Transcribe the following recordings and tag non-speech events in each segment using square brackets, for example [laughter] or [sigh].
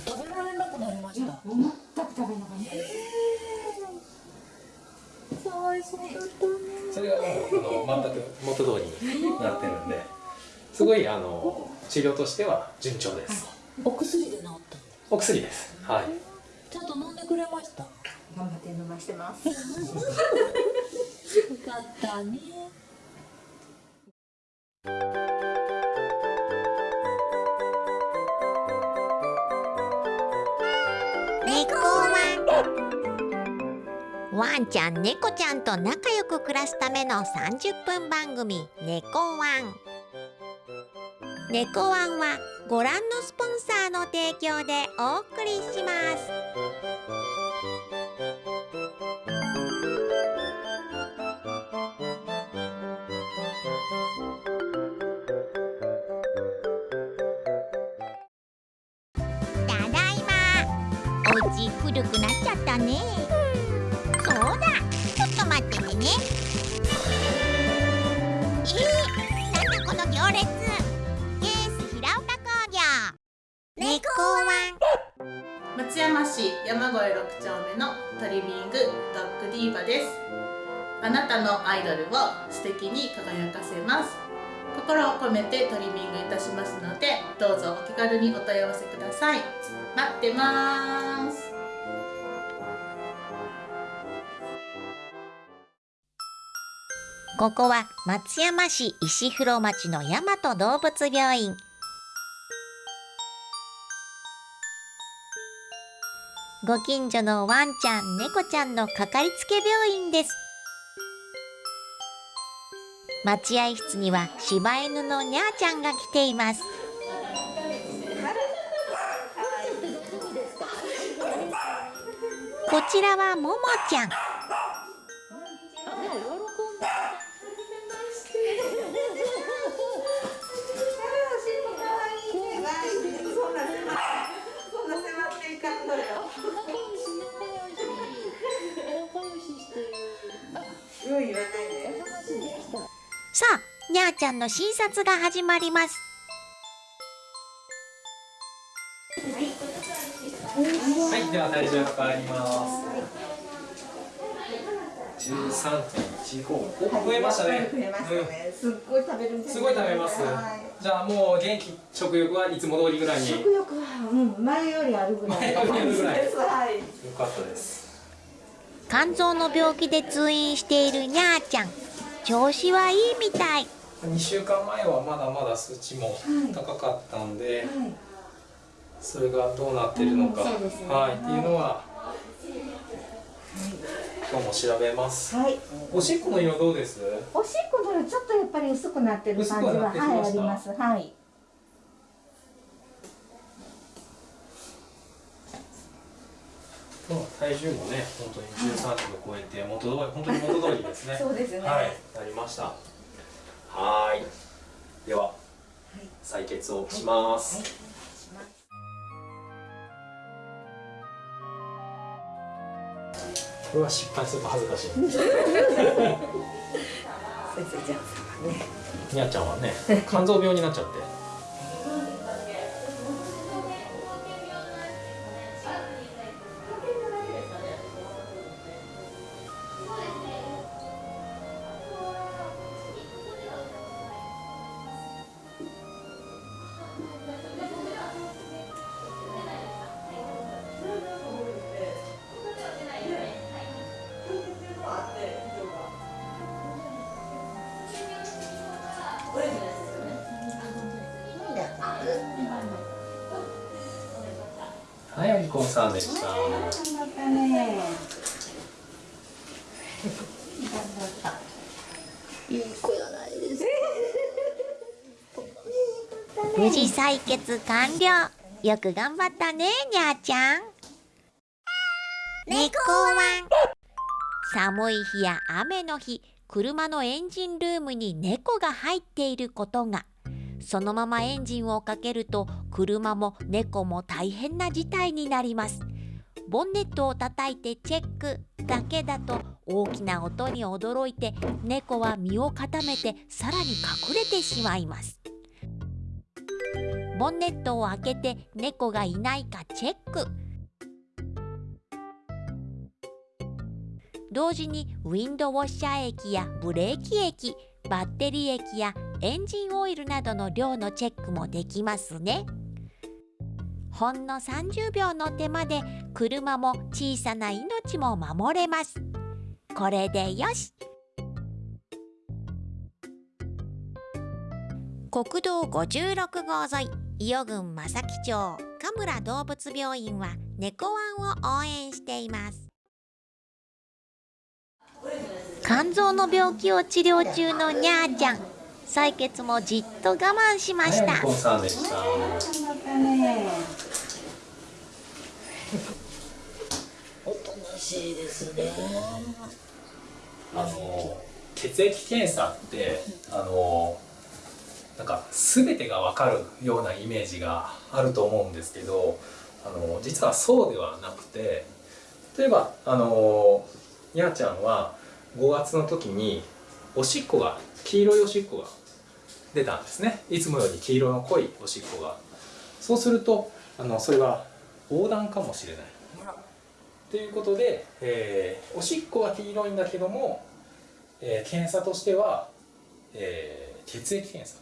食べられなくなりました。全く食べなかった。かわいそう。だったねそれがもうあの全く元通りになってるんですごいあの治療としては順調です。お薬で治ったの？お薬です。はい。ちゃんと飲んでくれました？よ頑張って飲ましてます。かったねワンちゃん猫ちゃんと仲良く暮らすための30分番組「猫ワン」猫ワンはご覧のスポンサーの提供でお送りします。ただいま。お家古くなっちゃったね。なたのアイドルを素敵に輝かせます。心を込めてトリミングいたしますのでどうぞお気軽にお問い合わせください。待ってます。ここは松山市石風呂町の大和動物病院。ご近所のワンちゃん猫ちゃんのかかりつけ病院です。待合室には柴犬のにゃーちゃんが来ています。こちらはももちゃん。ちゃんの診察が始まります。はいでは体重変わります。13.15お増えましたね。増えましたね。すっごい食べるすごい食べます。はい。じゃあもう元気食欲はいつも通りぐらいに？よ食欲はうん前よりあるぐらい前よりあるぐらい。です。はいかったです。肝臓の病気で通院しているにゃーちゃん。調子はいいみたい2週間前はまだまだ数値も高かったんで、はい。それがどうなってるのか、ね。はい、っていうのは、今日も調べます。はい。おしっこの色どうです？おしっこのちょっとやっぱり薄くなってる感じはなははいあります。はい。体重もね、本当に13キロ超えて元通り本当に元通りですね。[laughs] そうですね。はい、なりました。はーい。では、採血をします。これは失敗すると恥ずかしい。[laughs] 先生じゃあねにゃちゃんはね、肝臓病になっちゃって。さんでした。またねいい子やないです無事採血完了。よく頑張ったねにゃーちゃん。猫ワン寒い日や雨の日車のエンジンルームに猫が入っていることがそのままエンジンをかけると車も猫も大変な事態になります。ボンネットを叩いてチェック。だけだと大きな音に驚いて猫は身を固めてさらに隠れてしまいます。ボンネットを開けて猫がいないかチェック。同時にウィンドウォッシャー液やブレーキ液バッテリー液やエンジンオイルなどの量のチェックもできますね。ほんの30秒の手間で車も小さな命も守れます。これでよし。国道56号沿い伊予郡正木町神村動物病院は猫ワンを応援しています。肝臓の病気を治療中のにゃーちゃん採血もじっと我慢しました、はい、さんでした。おとなしいですねあの血液検査ってあのなんか全てが分かるようなイメージがあると思うんですけどあの実はそうではなくて例えばあのにゃーちゃんは5月の時におしっこが黄色いおしっこが出たんですね。いつもより黄色の濃いおしっこが。そうするとあのそれは横断かもしれない。ということで、えーおしっこは黄色いんだけども、えー検査としては、えー血液検査。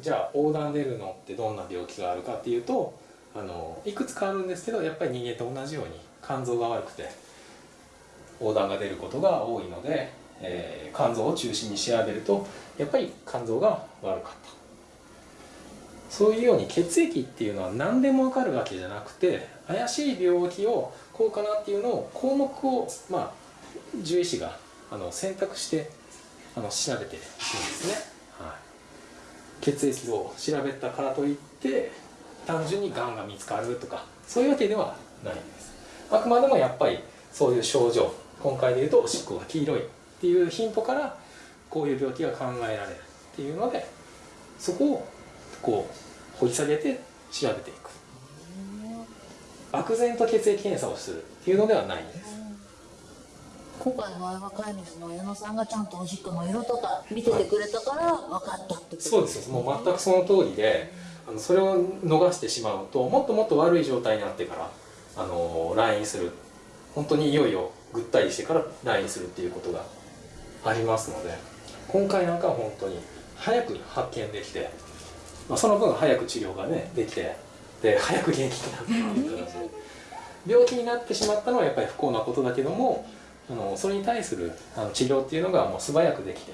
じゃあ横断出るのってどんな病気があるかっていうとあのいくつかあるんですけどやっぱり人間と同じように肝臓が悪くて横断が出ることが多いので、えー肝臓を中心に調べるとやっぱり肝臓が悪かった。そういうように血液っていうのは何でも分かるわけじゃなくて怪しい病気をこうかなっていうのを項目をまあ獣医師があの選択してあの調べていくんですね、はい、血液を調べたからといって単純にがんが見つかるとかそういうわけではないんです。あくまでもやっぱりそういう症状今回で言うとおしっこが黄色いっていうヒントからこういう病気が考えられるっていうのでそこをこう掘り下げて調べていく。漠然と血液検査をするっていうのではない。んです今回の若い水の矢野さんがちゃんとおしっこの色とか見ててくれたから分かったってことそうです。よもう全くその通りであのそれを逃してしまうともっともっと悪い状態になってからあの来院する。本当にいよいよぐったりしてから来院するっていうことがありますので今回なんかは本当に早く発見できて、まあ、その分早く治療がねできてで早く元気になってっていう形で。病気になってしまったのはやっぱり不幸なことだけどもあのそれに対するあの治療っていうのがもう素早くできて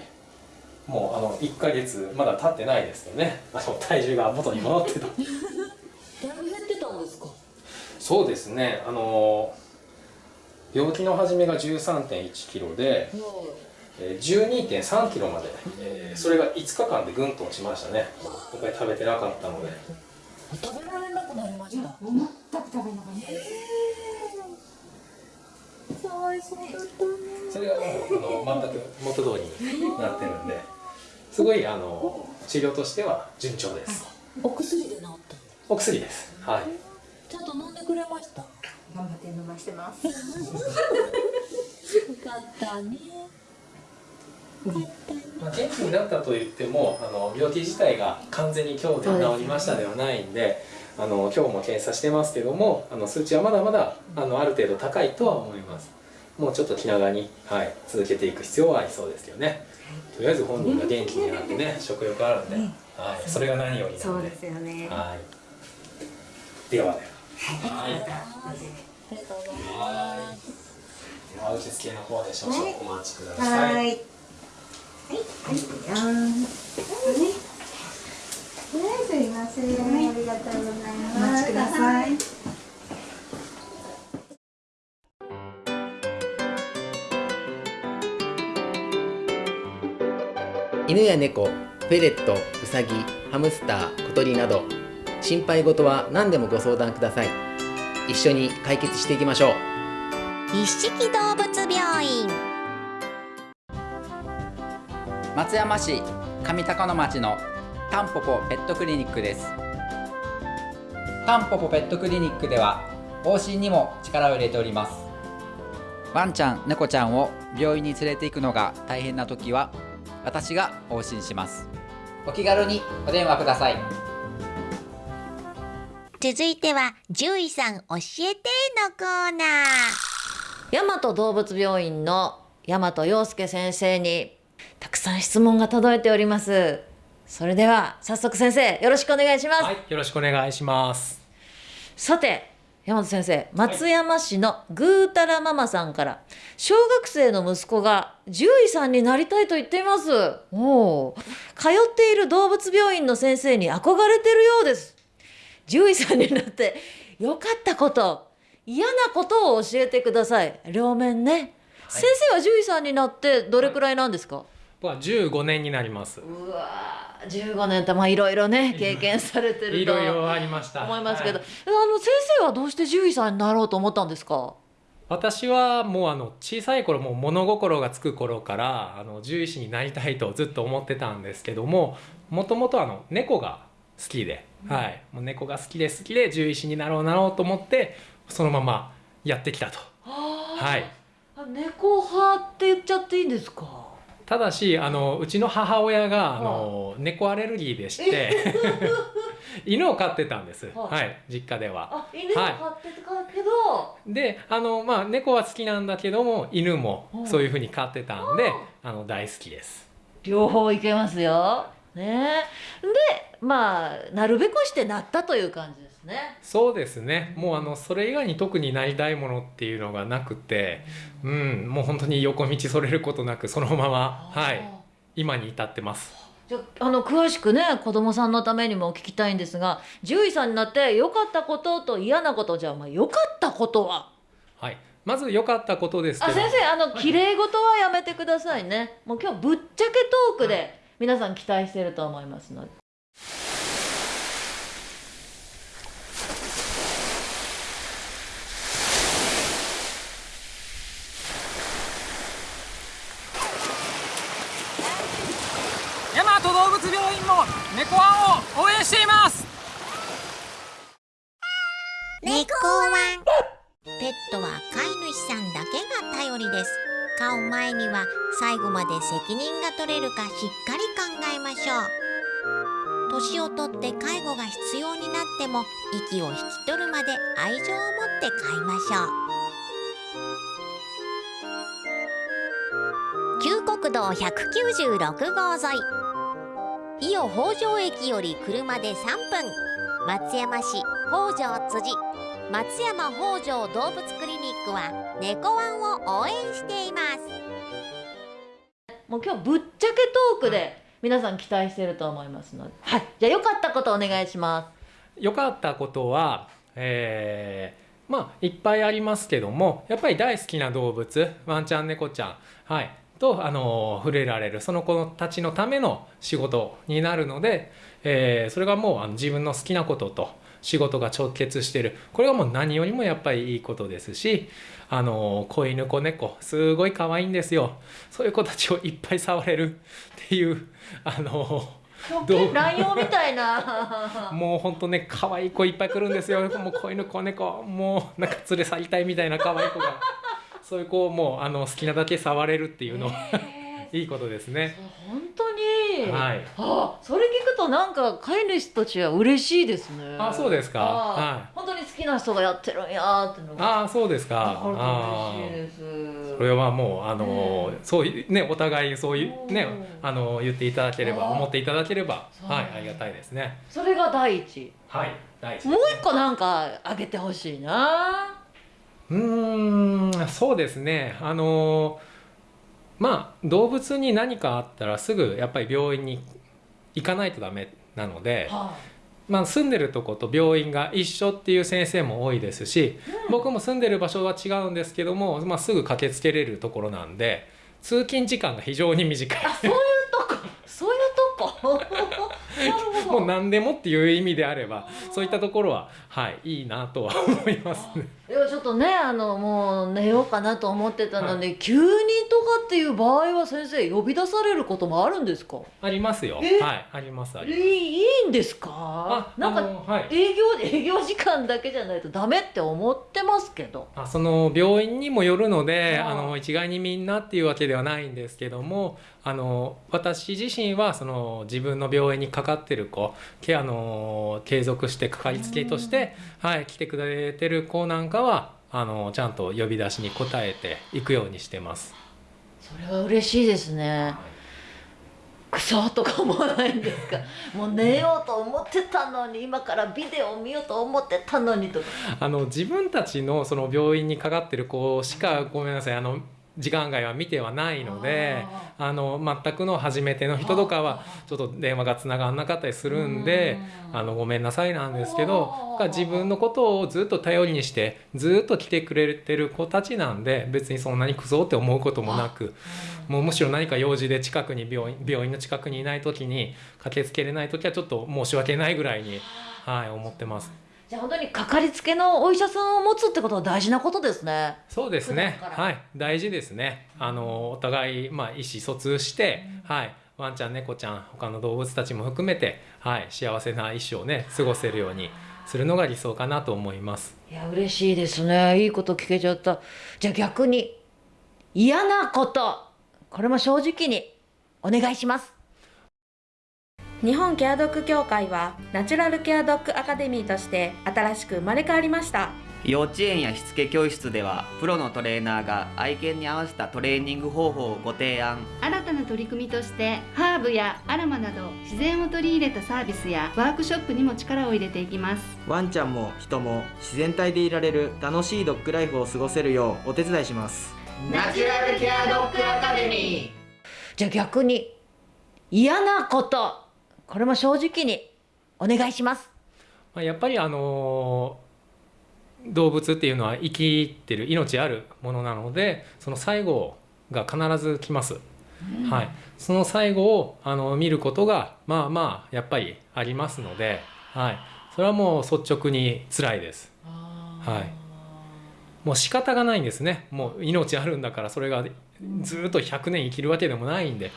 もうあの1ヶ月まだ経ってないですよね。あの体重が元に戻ってた。[laughs] だいぶ減ってたんですか？そうですね。あの病気の始めが1 3 1キロで、えー、1 2 3キロまで、えーそれが5日間でぐんと落ちましたね。今回食べてなかったので。食べられなくなりました。全く食べなかった。かわいそう。だったねそれがもうあの全く元通りになってるんですごいあの治療としては順調です。お薬で治ったの？お薬です。はい。ちゃんと飲んでくれました？よ頑張って飲ましてます。かったね。まあ、元気になったと言ってもあの病気自体が完全に今日で治りましたではないんであの今日も検査してますけどもあの数値はまだまだあのある程度高いとは思います。もうちょっと気長に、はい、続けていく必要はありそうですけどねとりあえず本人が元気になってね食欲あるんで、はい、それが何よりなので。そうですよね。はい。ではでははいはい、はい。はい。あ。りがとうございます。犬や猫フェレットウサギハムスター小鳥など心配事は何でもご相談ください一緒に解決していきましょう。一色動物病院。松山市上高野町のタンポポペットクリニックです。タンポポペットクリニックでは往診にも力を入れております。ワンちゃん猫ちゃんを病院に連れて行くのが大変な時は私が往診します。お気軽にお電話ください続いては獣医さん教えてのコーナー。大和動物病院の大和陽介先生にたくさん質問が届いております。それでは早速先生よろしくお願いします、はい、よろしくお願いします。さて山本先生松山市のぐーたらママさんから小学生の息子が獣医さんになりたいと言っています。おお通っている動物病院の先生に憧れてるようです獣医さんになって良かったこと嫌なことを教えてください。両面ね、先生は獣医さんになってどれくらいなんですか、僕は15年になります。うわー15年ってまあいろいろね経験されてるといろいろありました。思いますけど、はい。あの先生はどうして獣医さんになろうと思ったんですか？私はもうあの小さい頃もう物心がつく頃からあの獣医師になりたいとずっと思ってたんですけどももともとあの猫が好きで、はい、もう猫が好きで好きで獣医師になろうなろうと思ってそのままやってきたと。はい、あ猫派って言っちゃっていいんですか？ただしあのうちの母親があの猫アレルギーでして [laughs] 犬を飼ってたんです、ははい、実家では。あ犬を飼ってたけど、であのまあ猫は好きなんだけども犬もうんそういうふうに飼ってたんであの大好きです。両方いけますよね。でまあなるべくしてなったという感じですね。そうですね。もうあのそれ以外に特になりたいものっていうのがなくて、うん、もう本当に横道それることなくそのまま、はい、今に至ってます。じゃああの詳しくね子供さんのためにも聞きたいんですが獣医さんになって良かったことと嫌なことじゃあまあ良かったことは？はい、まず良かったことですけど。あ先生あの綺麗事はやめてくださいね。もう今日ぶっちゃけトークで皆さん期待してると思いますので。大和動物病院も猫ワンを応援しています。猫ワンペットは飼い主さんだけが頼りです。飼う前には最後まで責任が取れるかしっかり考えましょう。年をとって介護が必要になっても息を引き取るまで愛情を持って飼いましょう。旧国道196号沿い。伊予北条駅より車で3分。松山市北条辻。松山北条動物クリニックは猫ワンを応援しています。もう今日ぶっちゃけトークで。皆さん期待してると思いますので。はい。じゃあ良かったことお願いしま良かったことは、えーまあいっぱいありますけどもやっぱり大好きな動物ワンちゃん猫ちゃん、はい、と、あの触れられるその子たちのための仕事になるので、えーそれがもうあの自分の好きなことと仕事が直結してる。これがもう何よりもやっぱりいいことですしあの子犬子猫すごい可愛いんですよ。そういう子たちをいっぱい触れるっていうあのすどう乱用みたいな。[laughs] もうほんとね可愛い子いっぱい来るんですよ。もう子犬子猫もうなんか連れ去りたいみたいな可愛い子が。そういう子をもうあの好きなだけ触れるっていうのは、いいことですね。本当に、はい。あそれ聞くとなんか飼い主たちは嬉しいですね。あそうですか。あはい。本当に好きな人がやってるんやーって。のがああそうですか。嬉しいです。それはもうあのそういうねお互いそういうねう。んあの言っていただければ思っていただければはいありがたいですね。それが第一。はい第一もう一個なんかあげてほしいな。うーんそうですね。あのまあ動物に何かあったらすぐやっぱり病院に行かないとダメなので、はまあ、住んでるとこと病院が一緒っていう先生も多いですし、僕も住んでる場所は違うんですけども、まあ、すぐ駆けつけれるところなんで通勤時間が非常に短い。あそういうとこ。そういうとこ [laughs] もう何でもっていう意味であればそういったところははいいいなとは思いますね。いやちょっとねあのもう寝ようかなと思ってたのに、急にとかっていう場合は先生呼び出されることもあるんですか？ありますよ。え？はいありますあいります。いいいんですか？あなんかはい。営業営業時間だけじゃないとダメって思ってますけど。あその病院にもよるのであの一概にみんなっていうわけではないんですけどもあの私自身はその自分の病院にかかってる子けあの継続してかかりつけとして、はい、来てくれてる子なんかはあのちゃんと呼び出しに応えていくようにしてます。それは嬉しいですね。クソとか思わないんですか？[laughs] もう寝ようと思ってたのに今からビデオ見ようと思ってたのにとか。あの自分たちのその病院にかかってる子しかごめんなさいあの時間外は見てはないのであの全くの初めての人とかはちょっと電話がつながんなかったりするんであのごめんなさいなんですけどが自分のことをずっと頼りにしてずっと来てくれてる子たちなんで別にそんなにクソって思うこともなくもうむしろ何か用事で近くに病院病院の近くにいない時に駆けつけれない時はちょっと申し訳ないぐらいに、はい、思ってます。じゃあ本当にかかりつけのお医者さんを持つってことは大事なことですね。そうですね。はい。大事ですね。あのお互い、まあ、意思疎通して、はい。ワンちゃん猫ちゃん他の動物たちも含めて、はい、幸せな一生をね過ごせるようにするのが理想かなと思います。いや嬉しいですね。いいこと聞けちゃった。じゃあ逆に嫌なこと。これも正直にお願いします日本ケアドッグ協会はナチュラルケアドッグアカデミーとして新しく生まれ変わりました。幼稚園やしつけ教室ではプロのトレーナーが愛犬に合わせたトレーニング方法をご提案。新たな取り組みとしてハーブやアロマなど自然を取り入れたサービスやワークショップにも力を入れていきます。ワンちゃんも人も自然体でいられる楽しいドッグライフを過ごせるようお手伝いします。ナチュラルケアドッグアカデミー。じゃあ逆に嫌なことこれも正直にお願いします。まあ、やっぱりあの動物っていうのは生きてる命あるものなのでその最後が必ず来ます、はい、その最後をあの見ることがまあまあやっぱりありますので、はい、それはもう率直に辛いです、はい、もう仕方がないんですね。もう命あるんだからそれがずっと100年生きるわけでもないんで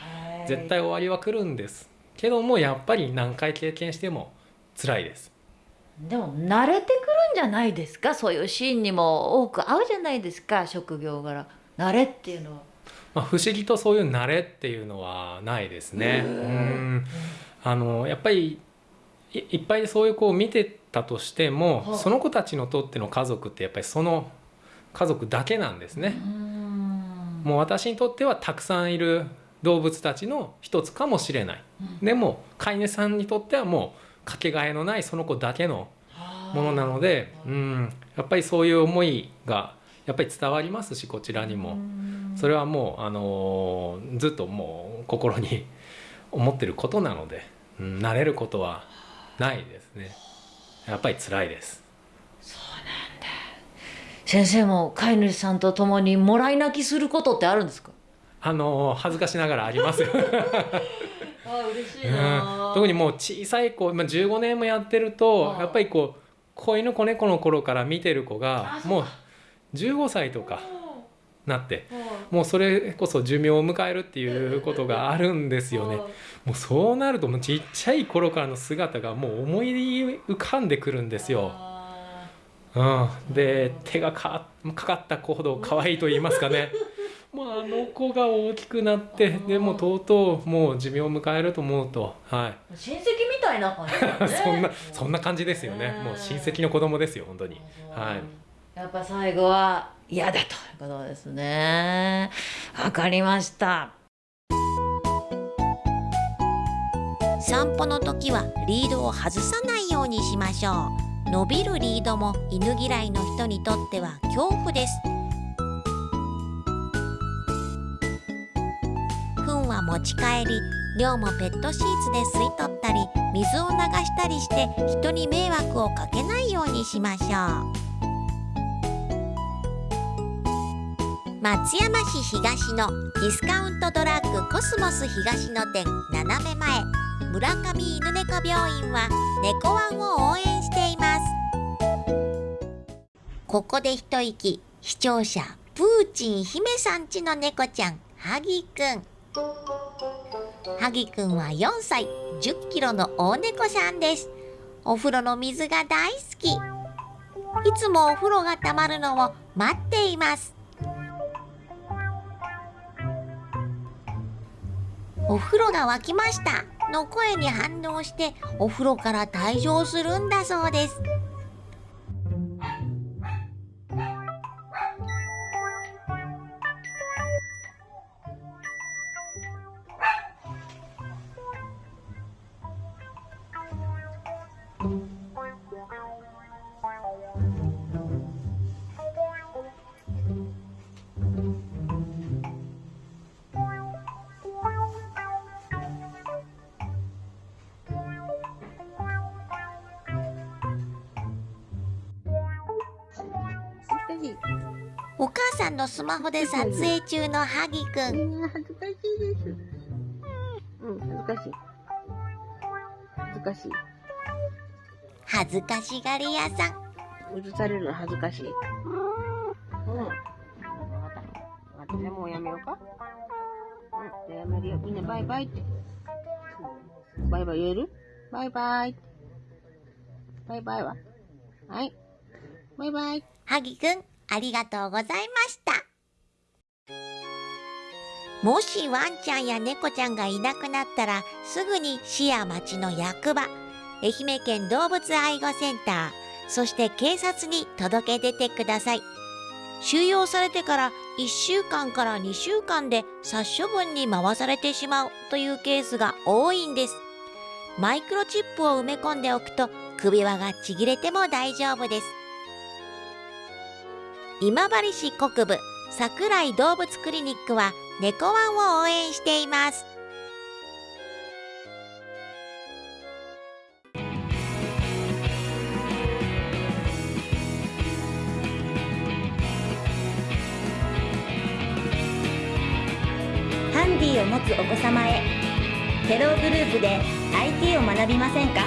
絶対終わりは来るんですけどもやっぱり何回経験しても辛いです。でも慣れてくるんじゃないですか？そういうシーンにも多く合うじゃないですか？職業柄。慣れっていうのは。まあ、不思議とそういう慣れっていうのはないですね。うん。あのやっぱりいいっぱいそういう子を見てたとしても、はい。その子たちのとっての家族ってやっぱりその家族だけなんですね。もう私にとってはたくさんいる動物たちの一つかもしれない。でも飼い主さんにとってはもうかけがえのないその子だけのものなので、うん、やっぱりそういう思いがやっぱり伝わりますしこちらにも。それはもう、あのーずっともう心に思ってることなので、うん、慣れることはないですね。やっぱり辛いです。先生も飼い主さんと共にもらい泣きすることってあるんですか？あのー恥ずかしながらあります。よ、あ嬉しうん、特にもう小さい子、まあ、15年もやってるとやっぱりこう子犬子猫の頃から見てる子がもう15歳とかなってもうそれこそ寿命を迎えるっていうことがあるんですよね。もうそうなるともうちっちゃい頃からの姿がもう思い浮かんでくるんですよ。うん、で手がかかかった子ほど可愛いと言いますかね。もうあの子が大きくなってでもとうとうもう寿命を迎えると思うと、はい、親戚みたいな感じだね。[laughs] そんなそんな感じですよね。もう親戚の子供ですよ本当に。はい。やっぱ最後は嫌だということですね。わかりました。散歩の時はリードを外さないようにしましょう。伸びるリードも犬嫌いの人にとっては恐怖です持ち帰り量もペットシーツで吸い取ったり水を流したりして人に迷惑をかけないようにしましょう。松山市東のディスカウントドラッグコスモス東野店斜め前。村上犬猫病院は猫ワンを応援しています。ここで一息。視聴者プーチン姫さんちの猫ちゃんハギくんハギくんは4歳10キロの大猫さんです。お風呂の水が大好き。いつもお風呂がたまるのを待っています。お風呂が沸きましたの声に反応してお風呂から退場するんだそうです。んのスマホで撮影中のハギくん恥ずかしいです。うん、恥ずかしい。恥ずかしい。恥ずかしがり屋さん映されるの恥ずかしい。うん。わかった。じゃあもうやめようか。うん、やめるよ。みんなバイバイって。バイバイ言える？バイバイ。バイバイは？はい。バイバイ。ハギくんありがとうございました。もしワンちゃんや猫ちゃんがいなくなったらすぐに市や町の役場愛媛県動物愛護センターそして警察に届け出てください。収容されてから1週間から2週間で殺処分に回されてしまうというケースが多いんです。マイクロチップを埋め込んでおくと首輪がちぎれても大丈夫です。今治市国部桜井動物クリニックは猫ワンを応援しています。ハンディを持つお子様へテログループで IT を学びませんか？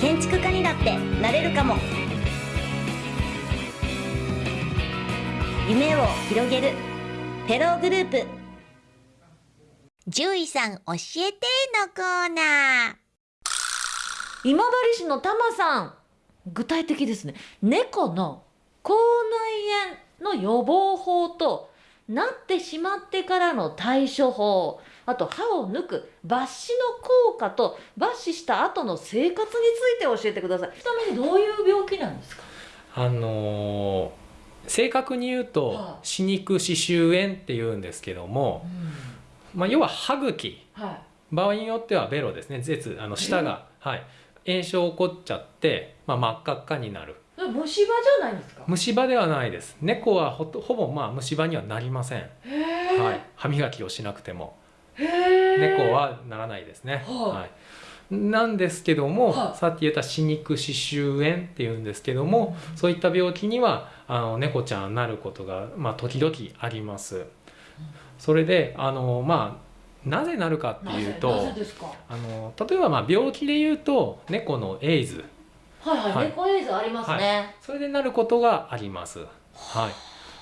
建築家にだってなれるかも。夢を広げる。テログループ。獣医さん教えてのコーナー。今治市のタマさん。具体的ですね。猫の口内炎の予防法となってしまってからの対処法。あと歯を抜く抜歯の効果と抜歯した後の生活について教えてくださいちなみにどういう病気なんですかあのー正確に言うと歯肉歯周炎っていうんですけども、まあ、要は歯茎。は場合によってはベロですね。舌あの舌が、はい、炎症起こっちゃって、まあ、真っ赤っかになる。い虫歯じゃないんですか？虫歯ではないです。猫はほとほぼまあ虫歯にはなりません、はい、歯磨きをしなくても。猫はならないですね、はいはいなんですけども、はいさっき言った歯肉歯周炎っていうんですけども、そういった病気にはあの猫ちゃんなることが、まあ、時々あります。それであのまあなぜなるかっていうとあの例えばまあ病気で言うと猫のエイズはいはい、はい猫エイズありますね、それでなることがあります。はい。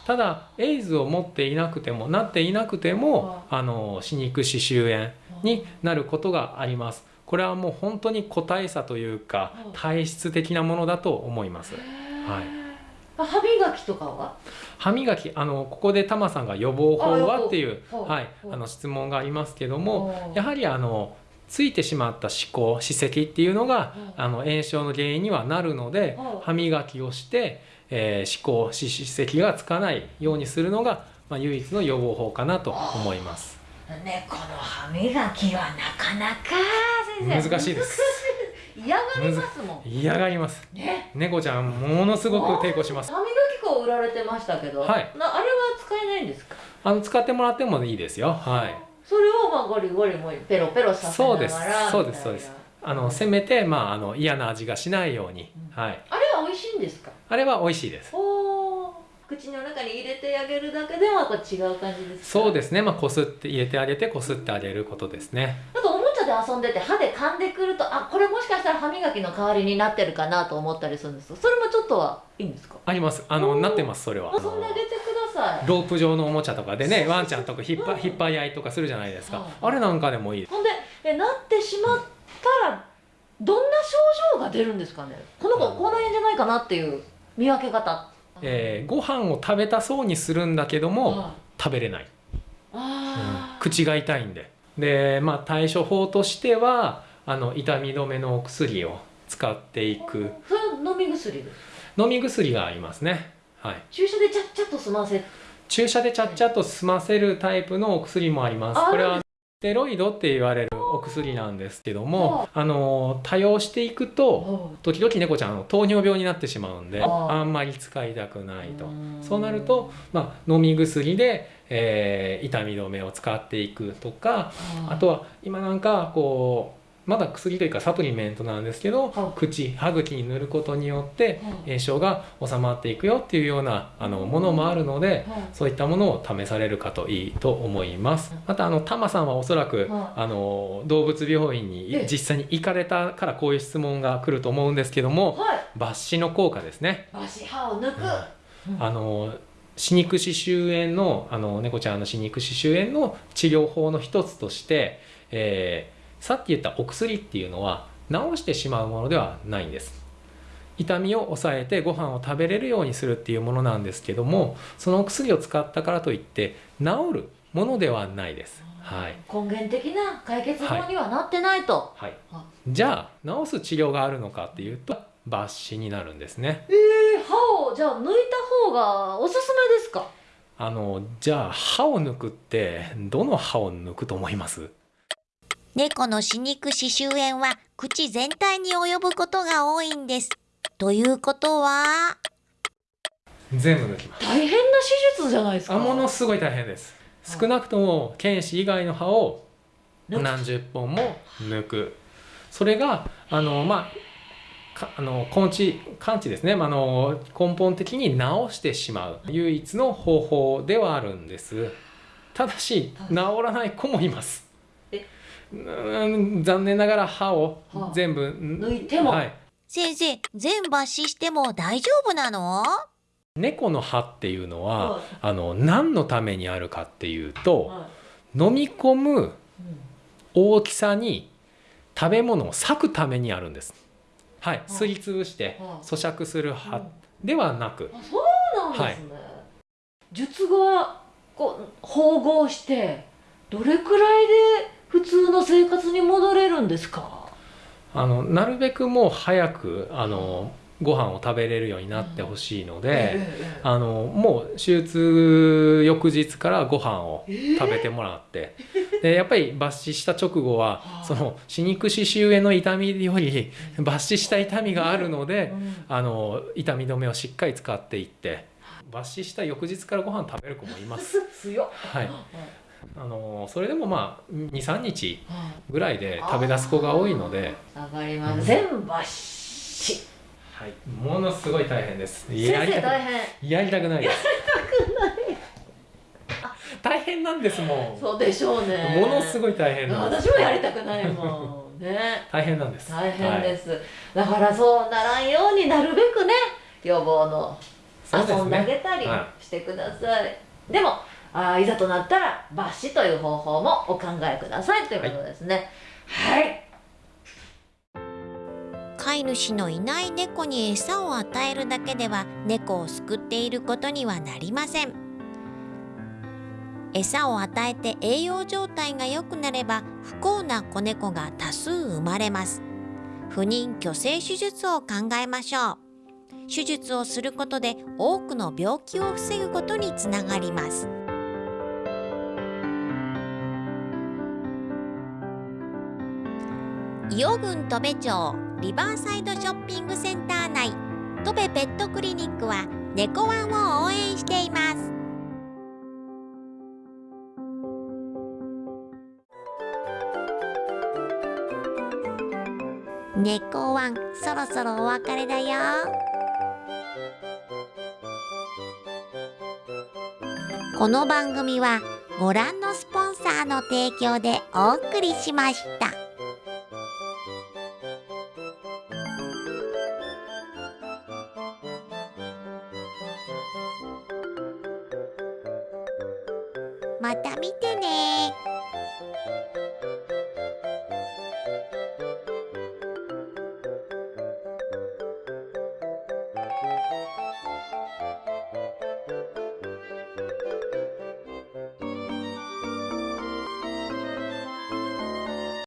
ただエイズを持っていなくてもなっていなくてもあの歯肉歯周炎になることがあります。これはもう本当に個体差というか体質的なものだと思います。はい。歯磨きとかは？歯磨きあのここでタマさんが予防法はっていうはいあの質問がありますけどもやはりあのついてしまった歯垢歯石っていうのがあの炎症の原因にはなるので歯磨きをして、えー歯垢歯歯石がつかないようにするのが、まあ、唯一の予防法かなと思います猫の歯磨きはなかなか先生。難しいです。嫌がりますもん。嫌がります。ね。猫ちゃんものすごく抵抗します。歯磨き粉売られてましたけど、はい。なあれは使えないんですか？あの使ってもらってもいいですよ。はい。それをまあゴリゴリもペロペロさせながらそうです。そうですそうです。あのせめて、まあ、あの嫌な味がしないように、はい、あれは美味しいんですか？あれは美味しいです。おー口の中に入れてあげるだけではこう違う感じですか？そうですね。まあこすって入れてあげてこすってあげることですね。あとおもちゃで遊んでて歯で噛んでくるとあこれもしかしたら歯磨きの代わりになってるかなと思ったりするんですそれもちょっとはいいんですか？あります。あのなってますそれは。遊んであげてください。ロープ状のおもちゃとかでねワンちゃんとか引っ張引っ張り合いとかするじゃないですか。あれなんかでもいいほんでえなってしまったらどんな症状が出るんですかね？この子口内炎じゃないかなっていう見分け方えーご飯を食べたそうにするんだけども食べれない。あ口が痛いんで。でまあ対処法としてはあの痛み止めのお薬を使っていく。それは飲み薬飲み薬がありますね。はい。注射でちゃっちゃっと済ませ。注射でちゃっちゃっと済ませるタイプのお薬もあります。あこれはステロイドって言われるお薬なんですけどもあの多用していくと時々猫ちゃん糖尿病になってしまうんであんまり使いたくないと。そうなると、まあ、飲み薬で、えー痛み止めを使っていくとかあとは今なんかこうまだ薬というかサプリメントなんですけど口歯茎に塗ることによって炎症が収まっていくよっていうようなあのものもあるのでそういったものを試されるかといいと思います。またあのタマさんはおそらくあの動物病院にええ。実際に行かれたからこういう質問が来ると思うんですけどもはい。抜歯の効果ですね。足歯を抜く、あの歯肉歯周炎のあの猫ちゃんの歯肉歯周炎の治療法の一つとして、えーさっき言ったお薬っていうのは治してしまうものではないんです。痛みを抑えてご飯を食べれるようにするっていうものなんですけどもそのお薬を使ったからといって治るものではないです。はい、根源的な解決法にはなってないと、はい、じゃあ治す治療があるのかっていうと抜歯になるんですね。えー、歯をじゃあ抜いた方がおすすめですか？あのじゃあ歯を抜くってどの歯を抜くと思います？猫の歯肉歯周炎は口全体に及ぶことが多いんです。ということは、全部抜きます。大変な手術じゃないですか。あものすごい大変です。少なくとも犬歯以外の歯を何十本も抜く。それがあのまあかあの根治完治ですね、まあ、あの根本的に治してしまう。唯一の方法ではあるんです。ただし治らない子もいます。うん残念ながら歯を全部。抜いても。はい、先生、全抜歯しても大丈夫なの？猫の歯っていうのは、あの何のためにあるかっていうと、飲み込む大きさに食べ物を裂くためにあるんです。はい、すりつぶして咀嚼する歯ではなく、そうなんですね、術後こう縫合してどれくらいで普通の生活に戻れるんですか？あのなるべくもう早くあのご飯を食べれるようになってほしいので、あのもう手術翌日からご飯を食べてもらって、でやっぱり抜歯した直後はその歯肉歯周炎の痛みより抜歯した痛みがあるので、あの痛み止めをしっかり使っていって。抜歯した翌日からご飯食べる子もいます。[laughs] はいあのそれでもまあ23日ぐらいで食べ出す子が多いので、わかります。全部抜歯はい、ものすごい大変です。先やりたく生大変。やりたくないです。[laughs] 大変なんですもん。そうでしょうね。ものすごい大変なんです。私もやりたくないもん。ね。[laughs] 大変なんです。大変です、だからそうならんようになるべくね予防の遊んであげたりはしてください、でもあいざとなったら抜歯という方法もお考えくださいということですね。はい。飼い主のいない猫に餌を与えるだけでは猫を救っていることにはなりません。餌を与えて栄養状態が良くなれば不幸な子猫が多数生まれます。不妊去勢手術を考えましょう。手術をすることで多くの病気を防ぐことにつながります。伊予郡戸部町リバーサイドショッピングセンター内。戸部ペットクリニックは猫ワンを応援しています。猫ワンそろそろお別れだよ。この番組はご覧のスポンサーの提供でお送りしました。